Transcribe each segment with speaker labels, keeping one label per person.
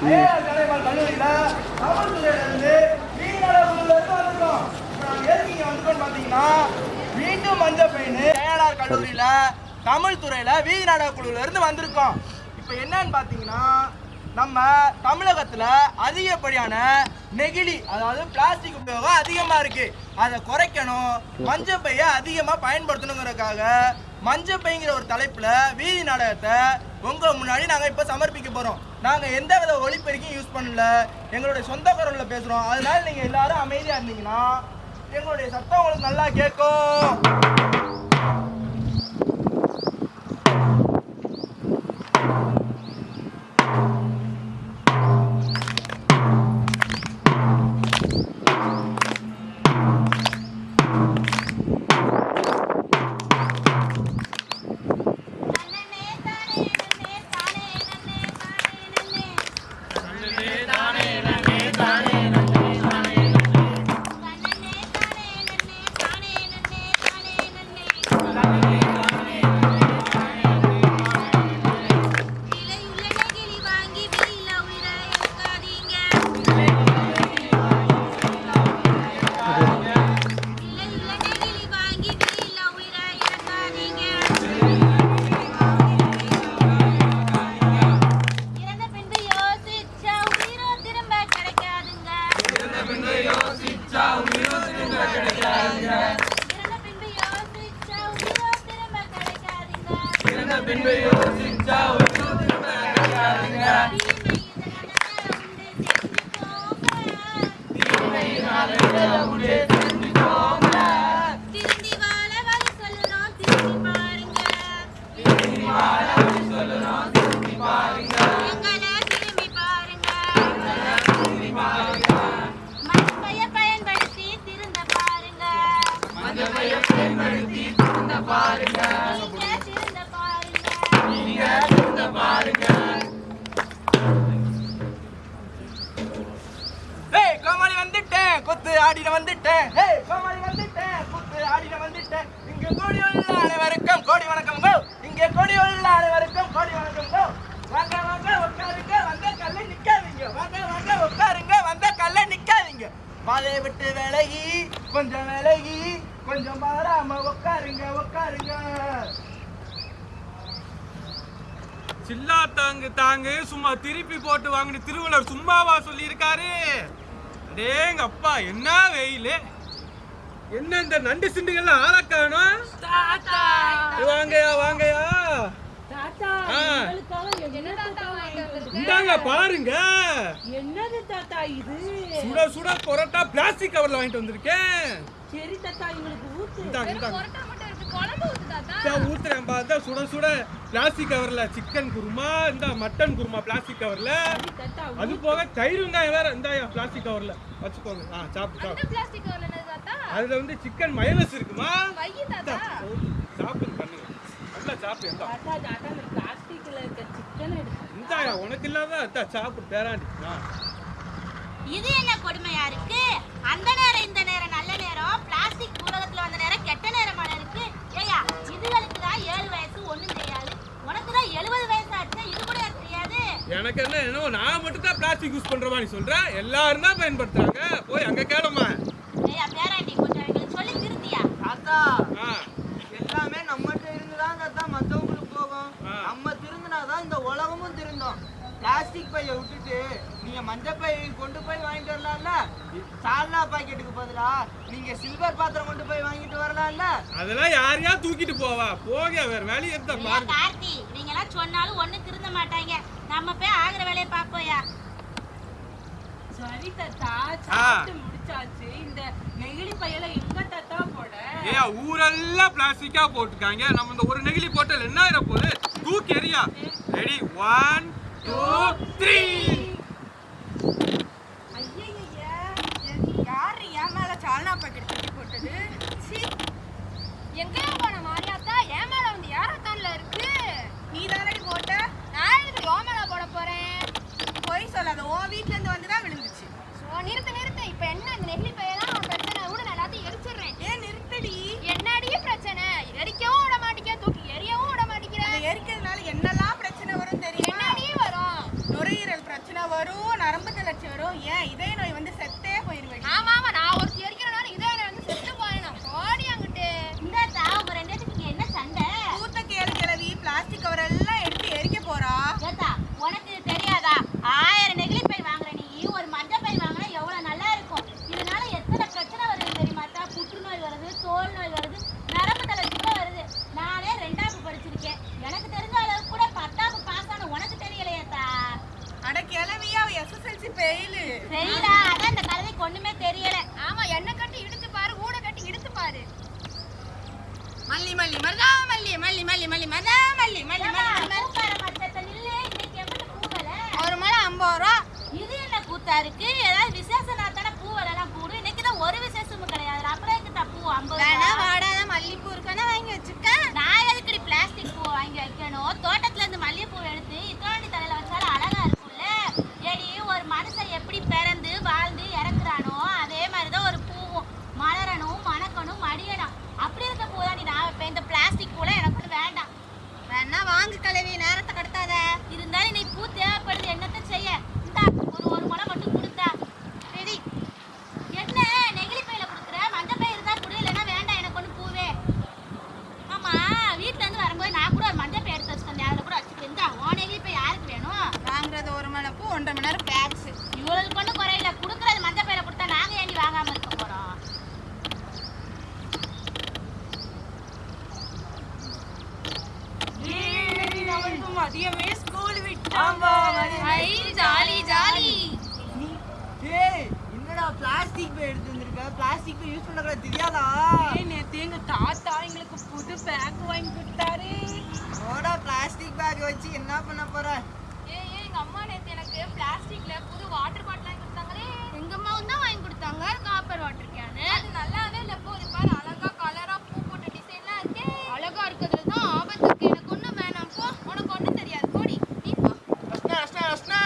Speaker 1: IAS Kalaivanar கல்லூரியில காவல்துறையில இருந்து வந்திருக்கோம் இப்ப எதுக்கு இங்க வந்திருக்கோம்னு பாத்தீங்கன்னா மீண்டும் மஞ்சள் பையனு ஐஏஆர் கல்லூரியில தமிழ் துறையில வீதி நாடக குழுல இருந்து வந்திருக்கோம் இப்போ என்னன்னு பாத்தீங்கன்னா நம்ம தமிழகத்தில் அதிகப்படியான நெகிழி அதாவது பிளாஸ்டிக் உபயோகம் அதிகமாக இருக்குது அதை குறைக்கணும் மஞ்சள் பைய அதிகமா பயன்படுத்தணுங்கிறதுக்காக மஞ்சள் பைங்கிற ஒரு தலைப்பில் வீதி நாடகத்தை உங்க முன்னாடி நாங்கள் இப்போ சமர்ப்பிக்க போகிறோம் நாங்கள் எந்த வித ஒளிப்பெருக்கையும் யூஸ் பண்ணல. எங்களுடைய சொந்த குரலில் பேசுகிறோம் அதனால நீங்கள் எல்லாரும் அமைதியாக இருந்தீங்கன்னா எங்களுடைய சத்தம் உங்களுக்கு நல்லா கேட்கும். குத்து ஆடின வந்துட்டேன். ஏய் கோமாளி வந்துட்டேன். குத்து ஆடின வந்துட்டேன். இங்க கோடி உள்ள அனைவருக்கும் கோடி வணக்கம் கோ. இங்க கோடி உள்ள அனைவருக்கும் கோடி வணக்கம் கோ. வாங்க வாங்க உட்காருங்க. வந்த கல்ல நிக்காதீங்க. வாங்க வாங்க உட்காருங்க. வந்த கல்ல நிக்காதீங்க. பாதையை விட்டு விலகி கொஞ்சம் விலகி கொஞ்சம் மாறாம உட்காருங்க உட்காருங்க.
Speaker 2: சில்லா தாங்கு தாங்கு சும்மா திருப்பி போட்டு வாங்கின திருவள்ளுவர் சும்மாவா சொல்லியிருக்காரு? அடேங்க அப்பா என்ன வெயில்? என்ன இந்த நண்டு சிண்டுகள்லாம் ஆள காணோம் வாங்கயா வாங்கயா? இந்தாங்க பாருங்க.
Speaker 3: என்னது தாத்தா இது?
Speaker 2: சுட சுட பொரோட்டா பிளாஸ்டிக் கவர்ல வாங்கிட்டு வந்திருக்கேன்.
Speaker 3: சரி தாத்தா இவங்களுக்கு ஊத்து.
Speaker 2: இந்தாங்க இந்தாங்க. ஊத்துறேன் பார்த்தா சுட சுட பிளாஸ்டிக் கவர்ல சிக்கன் குருமா இந்த மட்டன் குருமா பிளாஸ்டிக் கவர்ல அது போக தயிர் வெங்காயம் வேற. இந்தாயா பிளாஸ்டிக் கவர்ல வச்சுக்கோங்க. ஆ சாப்பிட்டு அதுல வந்து சிக்கன் மயனஸ் இருக்குமா. சாப்பிடுங்க பண்ணுங்க. நல்லா சாப்பிடு இந்தா.
Speaker 3: தாத்தா தாத்தா இந்த பிளாஸ்டிக்ல இருக்க சிக்கன் எடுத்து
Speaker 2: இந்தாயா உனக்கு இல்லாத இந்தா, சாப்பிடு பேராண்டி.
Speaker 4: இது என்ன கொடுமையா இருக்கு? அந்த நேரம் இந்த நேரம் நல்ல நேரம். பிளாஸ்டிக் உலகத்துல வந்த நேரம் கெட்ட நேரமான இருக்கு ஏயா இதுகளுக்கு தான் ஏழு வயசு ஒண்ணும் தெரியாது. உனக்கு தான் எழுபது வயசு ஆச்சு இது கூட தெரியாது?
Speaker 2: எனக்கு என்ன என்னவோ நான் மட்டும் தான் பிளாஸ்டிக் யூஸ் பண்ற நீ சொல்ற? எல்லாரும் தான் பயன்படுத்துறாங்க. போய் அங்க கேளுமா.
Speaker 4: ஏயா பேராண்டி கொஞ்சம் எங்களுக்கு சொல்லி திருத்தியா?
Speaker 1: தாத்தா எல்லாமே நம்மகிட்ட இருந்துதான் தாத்தா மத்தவங்களுக்கு போகும். நம்ம திருந்தினாதான் இந்த உலகமும் திருந்தோம். பிளாஸ்டிக் பைய விட்டுட்டு நீங்க மஞ்சள் பை கொண்டு போய் வாங்கிட்டு வரலாம்ல? சால்னா பாக்கெட்டுக்கு பதிலா நீங்க சில்வர் பாத்திரம்
Speaker 2: அதெல்லாம் யாரையா தூக்கிட்டு போவா? போக வேற வேலையை இருந்தா பாருங்க.
Speaker 4: கார்த்தி நீங்க எல்லாம் சொன்னாலும் ஒண்ணும் திருந்த மாட்டாங்க. நம்ம போய் ஆகுற வேலையை பார்ப்போயா?
Speaker 3: சரி தாத்தா சாப்பிட்டு முடிச்சாச்சு. இந்த நெகிழி பையில எங்க தாத்தா போட?
Speaker 2: ஏயா ஊரெல்லாம் பிளாஸ்டிக்கா போட்டுருக்காங்க. நம்ம இந்த ஒரு நெகிழி போட்டல் என்ன ஆயிட போகுது? தூக்கி எறியா? ரெடி ஒன் டூ த்ரீ
Speaker 5: யாரு என் மேல சால்னா பாக்கெட் போட்டது? சீ.
Speaker 4: எங்கேயா போன மாரியாத்தா என் மேல வந்து யாரத்தான்ல இருக்கு.
Speaker 5: நீ தானடி போட்ட?
Speaker 4: நான் எதுக்கு யோ மேல போட போறேன்
Speaker 5: பொய் சொல்லாத உன் வீட்ல இருந்து வந்து தான் விழுந்துச்சு
Speaker 4: சோ நிறுத்து நிறுத்து இப்ப என்ன இந்த நெகிழி பையெல்லாம் பிரச்சனை கூட நான் எல்லாத்தையும் எரிச்சிடுறேன்
Speaker 5: ஏன் நிறுத்தடி
Speaker 4: என்னடி பிரச்சனை எரிக்கவும் விட மாட்டேங்க தூக்கி எரியவும் விட மாட்டேங்கிறேன்
Speaker 5: அதை எரிக்கிறதுனால என்னெல்லாம் பிரச்சனை வரும் தெரியுமா
Speaker 4: என்னடி வரும்
Speaker 5: நுரையீரல் பிரச்சனை வச்சுக்கேன் இதய நோய் வந்து செத்தே போயிருவேன்
Speaker 6: ஆமா ஆமா நான் ஒருத்தி எரிக்கிறனால இதே வந்து செத்து போயிடும் ஓடி அங்கிட்டு
Speaker 4: இந்த தா உங்க ரெண்டு பேத்துக்கு இங்க என்ன சண்டை
Speaker 5: பூத்த கேளு கிளவி பிளாஸ்டிக் கவர் எல்லாம் எடுத்து எரிக்க போறா
Speaker 4: ஏத்தா உனக்கு தெரியாதா ஆயிரம் நெகிழி பை வாங்குற நீ ஒரு மஞ்சள் பை வாங்கினா எவ்வளவு நல்லா இருக்கும் இதனால எத்தனை பிரச்சனை வருது தெரியுமாத்தா புற்றுநோய் வருது தோல் நோய் வருது நரம்பு தளர்ச்சி கூட வருது நானே ரெண்டாவது படிச்சிருக்கேன் எனக்கு தெரிஞ்ச அளவுக்கு கூட பத்தாவது பாஸ் ஆன உனக்கு தெரியலையாத்தா
Speaker 5: அட கிளவியா எஸ்எஸ்எல்சி பெயிலு
Speaker 4: சரிடா அதான் இந்த கலவைக்கு ஒண்ணுமே தெரியல
Speaker 6: ஆமா என்ன கட்டி இழுத்து பாரு கூட கட்டி இழுத்து பாரு
Speaker 5: மல்லி மல்லி மல்லி மல்லி மல்லி மல்லி ஒரு மலை ஐம்பது ரூபா.
Speaker 4: இது என்ன கூத்தா இருக்கு? ஏதாவது விசேஷ நாத்தான பூ எல்லாம் கூடு இன்னைக்கு தான் ஒரு விசேஷமும் கிடையாது. அப்புறம் எதுக்கு பூ ஐம்பது
Speaker 5: வேணா? வாடாத மல்லிப்பூ இருக்கானா வாங்கி வச்சுக்க.
Speaker 4: நான் எதுக்குடி பிளாஸ்டிக் பூ வாங்கி வைக்கணும்? தோட்டத்துல இருந்து மல்லிகைப்பூ எடுத்து இத்தோண்டி தலையில வச்சாலும் அழகா இருக்கும்ல ஏடி ஒரு மனுஷன் எப்படி பிறந்து வாழ்ந்து இறக்குறானோ அதே மாதிரிதான் ஒரு பூவும் மலரணும் மணக்கணும் மடியணும் அப்படி இருக்க பூ தான் நான் வைப்பேன் இந்த பிளாஸ்டிக் பூலாம் எனக்கு ஒண்ணும் வேண்டாம்
Speaker 5: வேணா வாங்கு கிளவி நேரத்தை கடத்தாத
Speaker 4: இருந்தாலும் இன்னைக்கு பூ தேவைப்படுது என்னத்த செய்ய இந்தா ஒரு ஒரு முளை மட்டும் கொடுத்தா ரெடி என்ன நெகிழி பையில கொடுக்குற மஞ்சள் பை இருந்தா கொடு இல்லைன்னா வேண்டாம் எனக்கு ஒன்று பூவே ஆமா வீட்ல இருந்து வரும்போது நான் கூட ஒரு மஞ்சள் பை எடுத்து வச்சுருந்தேன் அதில் கூட வச்சுட்டு இந்தா உன் நெகிழி பை யாருக்கு வேணும்
Speaker 5: வாங்குறது ஒரு மலை பூ ஒன்றரை மணி நேரம் பேக்ஸ்
Speaker 4: இவ்வளவு கொண்டு குறையில கொடுக்குறது மஞ்சள் பையில கொடுத்தா நாங்க ஏண்டி வாங்காம இருக்க போறோம்
Speaker 5: மதியமே ஸ்கூல்
Speaker 4: ஐ ஜாலி ஜாலி
Speaker 7: ஏய் என்னடா பிளாஸ்டிக் பை எடுத்து வந்திருக்க பிளாஸ்டிக் பை யூஸ் பண்ணக்கூடாது தெரியாதா
Speaker 3: நேத்து எங்க தாத்தா எங்களுக்கு புது பேக் வாங்கி கொடுத்தாரு
Speaker 7: ஓடா பிளாஸ்டிக் பேக் வச்சு என்ன பண்ண போற
Speaker 6: ஏ ஏ எங்க அம்மா நேத்து எனக்கு பிளாஸ்டிக்ல புது வாட்டர் பாட்டில் வாங்கி கொடுத்தாங்களே
Speaker 4: எங்க அம்மாவும் தான் வாங்கி கொடுத்தாங்க காப்பர் வாட்டர் கேனு
Speaker 6: அது நல்லாவே இல்ல போ இது பாரு அழகா கலரா பூ போட்ட டிசைன்லாம் இருக்கே
Speaker 4: அழகா இருக்கிறதுல தான் ஆபத்து இருக்கு எனக்கு ஒண்ணும் வேணாம் போ
Speaker 6: உனக்கு ஒண்ணும் தெரியாது போடி நீ போ
Speaker 2: ரஸ்னா ரஸ்னா ரஸ்னா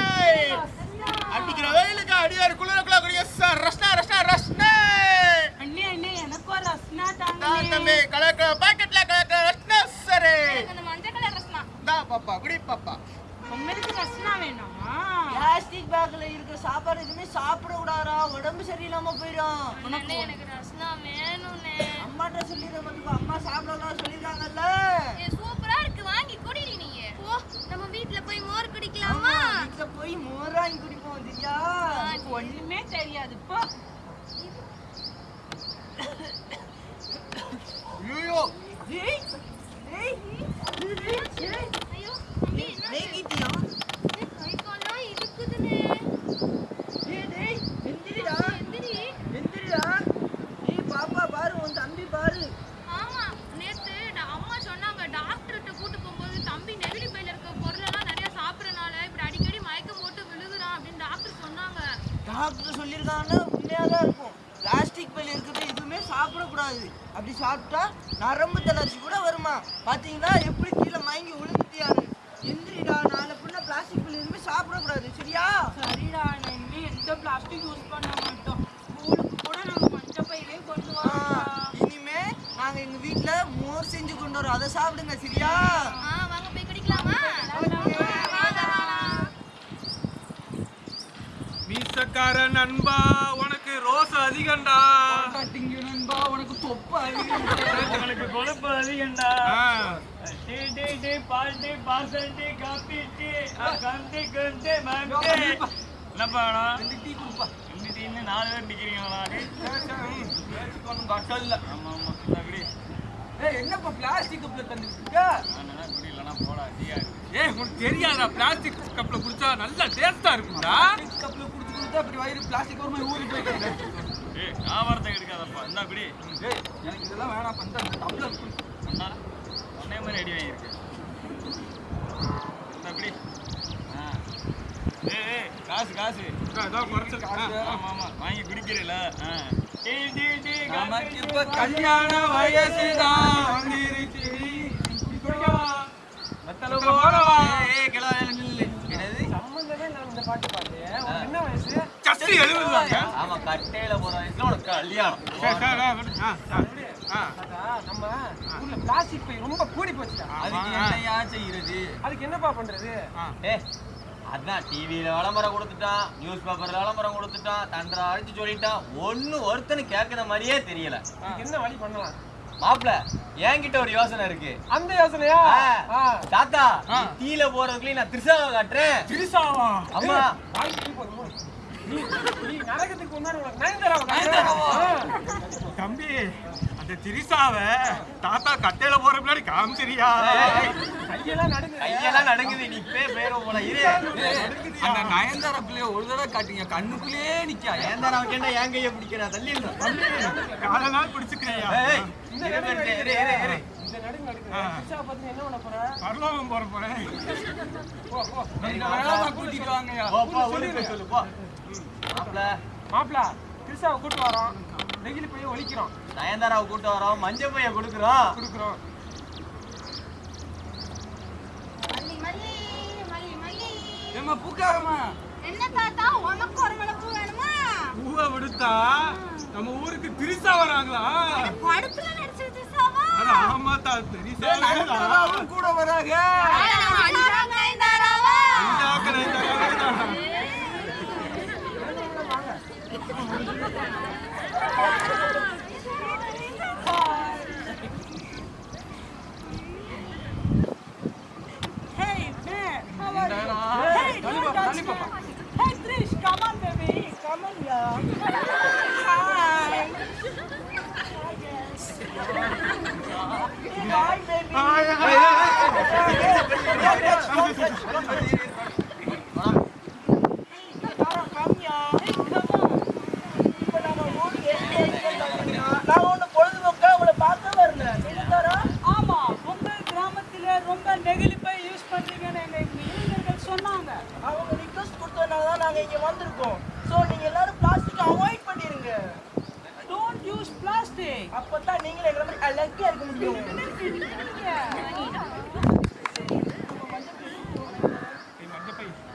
Speaker 2: அடிக்கிற வெயிலுக்கு அடியார் குளிரக்குள்ள குடிய சார் ரஸ்னா ரஸ்னா ரஸ்னா
Speaker 3: அண்ணே அண்ணே எனக்கும் ஒரு ரஸ்னா
Speaker 2: தான்
Speaker 3: தாங்க
Speaker 2: தம்பி கலக்க பாக்கெட்ல கலக்க ரஸ்னா சரே
Speaker 6: எனக்கு அந்த மஞ்சள் கலர் ட்ரெஸ் தான்
Speaker 2: தா பாப்பா குடி பாப்பா
Speaker 3: உங்களுக்கு ரஸ்னா வேணுமா?
Speaker 7: பிளாஸ்டிக் பேக்ல இருக்க சாப்பாடு எதுவுமே சாப்பிட கூடாதா உடம்பு சரியில்லாம போயிடும்.
Speaker 6: எனக்கு ரஸ்னா வேணும்னே.
Speaker 7: அம்மாட்ட சொல்லிடுற மட்டும் அம்மா சாப்பிடலாம் சொல்லிருக்காங்கல்ல
Speaker 6: சூப்பரா இருக்கு. வாங்கி குடிடி நீ. போ நம்ம வீட்ல போய் மோர் குடிக்கலாமா?
Speaker 7: வீட்டுல போய் மோர் வாங்கி குடிப்போம்
Speaker 3: எனக்கு ஒண்ணுமே தெரியாது. போ.
Speaker 2: ஐயோ.
Speaker 7: ஏய்,
Speaker 6: தம்பி என்ன
Speaker 7: நெய்கிட்டியா?
Speaker 6: கை கால்லாம் இருக்குதுனே
Speaker 7: ஏய், டேய், எந்திரிடா,
Speaker 6: எந்திரி
Speaker 7: எந்திரிடா. ஏய், பாப்பா பாரு உன் தம்பி பாரு
Speaker 6: ஆமா நேத்து டா- அம்மா சொன்னாங்க டாக்டர்கிட்ட கூட்டு போகும்போது தம்பி நெகிழி பையில இருக்க பொருளெல்லாம் நிறைய சாப்பிடறனால இப்படி அடிக்கடி மயக்கம் போட்டு விழுகுறான் அப்படின்னு டாக்டர் சொன்னாங்க
Speaker 7: டாக்டர் சொல்லியிருக்காங்கன்னா உண்மையாக தான் இருக்கும் பிளாஸ்டிக் பையில இருக்கிறது எதுவுமே சாப்பிடக்கூடாது அப்படி சாப்பிட்டா நரம்பு தளர்ச்சி கூட வருமா? பாத்தீங்களா? எப்படி கீழே மயங்கி விழுந்துட்டியாரு எந்திரிடா நாளை புண்ணா பிளாஸ்டிக் பையில எதுவுமே சாப்பிடக்கூடாது. சரியா?
Speaker 3: சரிடா நான் இனிமே எந்த பிளாஸ்டிக் யூஸ் பண்ண மாட்டோம். ஸ்கூலுக்கு கூட நாங்க மஞ்சள் பையிலே கொண்டு வரோம்
Speaker 7: இனிமே நாங்க எங்க வீட்ல மோர் செஞ்சு கொண்டு வரோம். அதை சாப்பிடுங்க சரியா?
Speaker 6: வாங்க போய் குடிக்கலாமா?
Speaker 2: மீசக்கார நண்பா உனக்கு ரோஸ் அதிகம்டா.
Speaker 7: நண்பா உனக்கு
Speaker 8: கொழுப்பு அதிகம்டா.
Speaker 2: ஆ.
Speaker 8: டீ டீ டீ பால் டீ பாசல் டீ காபி டீ கந்தி கந்தி மந்தி என்னப்பா வேணும்?
Speaker 7: டீ கொடுப்பா.
Speaker 8: ரெண்டு டீன்னு நாலு பேர் நிக்கிறீங்களா?
Speaker 2: கட்டல்ல
Speaker 8: ஆமா ஆமா இந்த குடி
Speaker 7: ஏய் என்னப்பா பிளாஸ்டிக் கப்ல தந்துட்டு
Speaker 8: நான் தான் குடி இல்லைன்னா போடா டீயா இருக்கு
Speaker 2: ஏய் உனக்கு தெரியாதா? பிளாஸ்டிக் கப்ல குடிச்சா நல்லா டேஸ்டா இருக்கும்டா.
Speaker 7: கப்ல குடுத்து குடுத்து அப்படி வயிறு பிளாஸ்டிக் ஒரு மாதிரி ஊறி போயிடுது.
Speaker 8: ஏய் வியாபாரத்தை எடுக்காதப்பா குடி.
Speaker 7: ஏய் எனக்கு இதெல்லாம் வேணாம். பண்றேன் டம்ளர்
Speaker 8: ஒன்னே மாதிரி அடி வாங்கியிருக்கு. குடி. ஆ. ஏய் காசு காசு. ஆமா ஆமா. வாங்கி குடிக்கிறீல ஆ. டீ டீ டீ
Speaker 7: நமக்கு இப்ப
Speaker 2: கல்யாண வயசுதான். வந்துருச்சு. குடிக்கவா? வெத்தலை சஷ்டி எழுபதுதாங்க.
Speaker 8: ஆமா கட்டையில போற வயசுல உனக்கு கல்யாணம்.
Speaker 9: நம்ம ஊர்ல பிளாஸ்டிக் பை ரொம்ப கூடி போச்சுடா.
Speaker 2: அதுக்கு
Speaker 8: என்னையா செய்யறது?
Speaker 9: அதுக்கு என்னப்பா பண்றது.
Speaker 8: ஏ
Speaker 10: அதான் டிவியில விளம்பரம் கொடுத்துட்டான் நியூஸ் பேப்பர்ல விளம்பரம் கொடுத்துட்டான் தண்டரை அடிச்சு சொல்லிட்டான். ஒண்ணு ஒருத்தனு கேட்கிற மாதிரியே தெரியல.
Speaker 2: என்ன வழி பண்ணலாம்?
Speaker 10: மாப்ள என்கிட்ட ஒரு யோசனை இருக்கு.
Speaker 2: அந்த யோசனையா?
Speaker 10: தாத்தா தீல போறதுக்குள்ளே நான் திருசாவை காட்டுறேன்.
Speaker 2: திருசாவா
Speaker 10: அம்மா
Speaker 2: தம்பி அந்த திரிசாவ தாத்தா கட்டையில போற முன்னாடி காமிச்சிரியா கையெல்லாம்
Speaker 10: நடுங்குது. நீ பே பேர போல
Speaker 2: அந்த நயன்தாரா பிள்ளைய ஒரு தடவை காட்டுங்க. கண்ணுக்குள்ளேயே நிக்கா.
Speaker 10: நயன்தாராவை கேட்டா என் கையை பிடிக்கிறா. தள்ளி
Speaker 2: கால நாள் பிடிச்சுக்கிறியா?
Speaker 10: இந்த நடுங்க நடுங்க
Speaker 2: என்ன பண்ண போற? பரலோகம் போற போறேன். போ போ. கூட்டிட்டு
Speaker 10: ஊருக்கு சொல்லு போ. மாப்ள.
Speaker 2: மாப்பிள கிருஷ்ணாவை கூட்டு வரோம். நெகிழி போய் ஒழிக்கிறோம்.
Speaker 10: நயன்தாராவை கூட்டு வரோம். மஞ்சள் பைய கொடுக்குறோம்.
Speaker 2: கொடுக்குறோம்.
Speaker 4: மல்லி மல்லி மல்லி மல்லி.
Speaker 2: ஏமா பூக்காரமா
Speaker 4: என்ன தாத்தா உனக்கு ஒரு வேணுமா?
Speaker 2: பூவை விடுத்தா நம்ம ஊருக்கு திரிசா வராங்களா?
Speaker 4: படத்துல
Speaker 2: ஆமா தா திரிசா கூட வராங்க.
Speaker 3: Hi, baby. Hi, hi, hi.
Speaker 1: நான் ஒண்ணு பொழுதுபோக்கா உங்களை பார்க்க வரல?
Speaker 3: ஆமா உங்க கிராமத்திலே ரொம்ப நெகிழிப்பை யூஸ் பண்றீங்கன்னு எங்க இளைஞர்கள் சொன்னாங்க.
Speaker 1: அவங்க request கொடுத்ததுனால தான் நாங்க இங்க வந்திருக்கோம். So, நீங்க எல்லாரும் plastic அ avoid பண்ணிருங்க.
Speaker 3: டோன்ட் யூஸ் பிளாஸ்டிக்
Speaker 1: அப்பதான் நீங்களும் எங்களை மாதிரி அழகா இருக்க முடியும்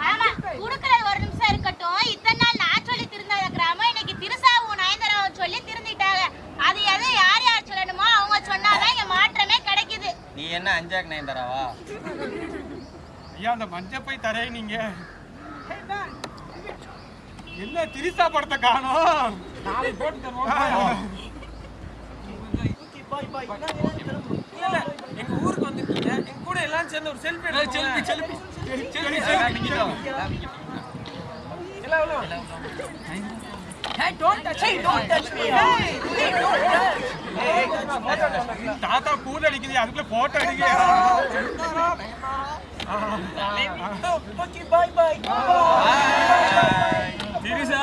Speaker 4: ஆமா குடுக்கறது ஒரு நிமிஷம் இருக்கட்டும் இத்தனை நாள் நான் சொல்லி திருந்தாத கிராமம் இன்னைக்கு திருசாவும் நயன்தாராவும் சொல்லி திருந்திட்டாங்க அது எதை யார் யார் சொல்லணுமோ அவங்க சொன்னாதான் இங்க மாற்றமே கிடைக்குது
Speaker 10: நீ என்ன அஞ்சாக்கு நயன்தாராவா
Speaker 2: ஐயா அந்த மஞ்சள் போய் தரேன் நீங்க. என்ன திரிசா படத்தை காணோம்? நாளைக்கு போட்டு தருவோம். எங்க ஊருக்கு வந்துட்டீங்க. எங்க கூட எல்லாம் சேர்ந்து ஒரு selfie selfie selfie selfie selfie எல்லாம் எல்லாம்
Speaker 3: Hey, don't touch me.
Speaker 1: Don't touch me. Hey, hey, don't touch.
Speaker 2: தாத்தா கூல் அடிக்குது அதுக்குள்ள போட்டோ அடிக்க
Speaker 1: Okay, bye, bye.
Speaker 2: திரிசா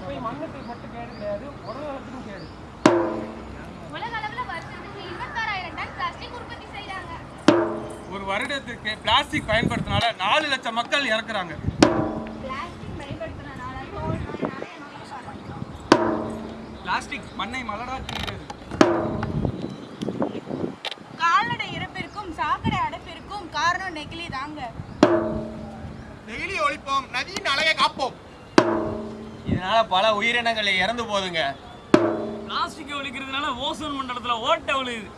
Speaker 2: போய் மண்ணுக்கு மட்டும் கேடு கிடையாது உலகத்துக்கும் கேடு
Speaker 6: உலக
Speaker 2: வருடத்திற்கு பிளாஸ்டிக் பயன்படுத்தினால நாலு லட்சம் மக்கள் இறக்குறாங்க.
Speaker 6: பிளாஸ்டிக் பயன்படுத்துறதுனால தோல் நோய் நிறைய நோய் வரும்
Speaker 2: பிளாஸ்டிக் மண்ணை மலராக்குகிறது
Speaker 5: கால்நடை இறப்பிற்கும் சாக்கடை அடைப்பிற்கும் காரணம் நெகிழி தாங்க.
Speaker 2: நெகிழி ஒழிப்போம் நதியின் அழகை காப்போம்.
Speaker 10: இதனால பல உயிரினங்கள் இறந்து போகுதுங்க.
Speaker 8: பிளாஸ்டிக் ஒழிக்கிறதுனால ஓசோன் மண்டலத்துல ஓட்டை விழுது